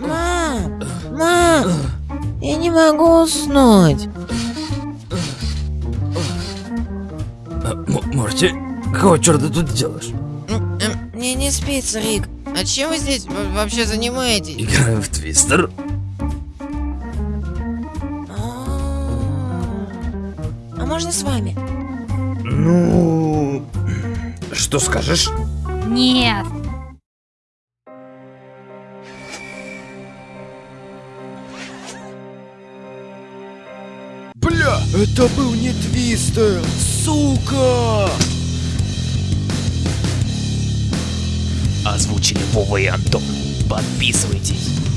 Мам! Мам! Я не могу уснуть. Морти, какого черта ты тут делаешь? Мне не спится, Рик. А чем вы здесь во- вообще занимаетесь? Играем в твистер. А а можно с вами? Ну... Что скажешь? Нет. Это был не Твистер, сука! Озвучили Вова и Антон. Подписывайтесь.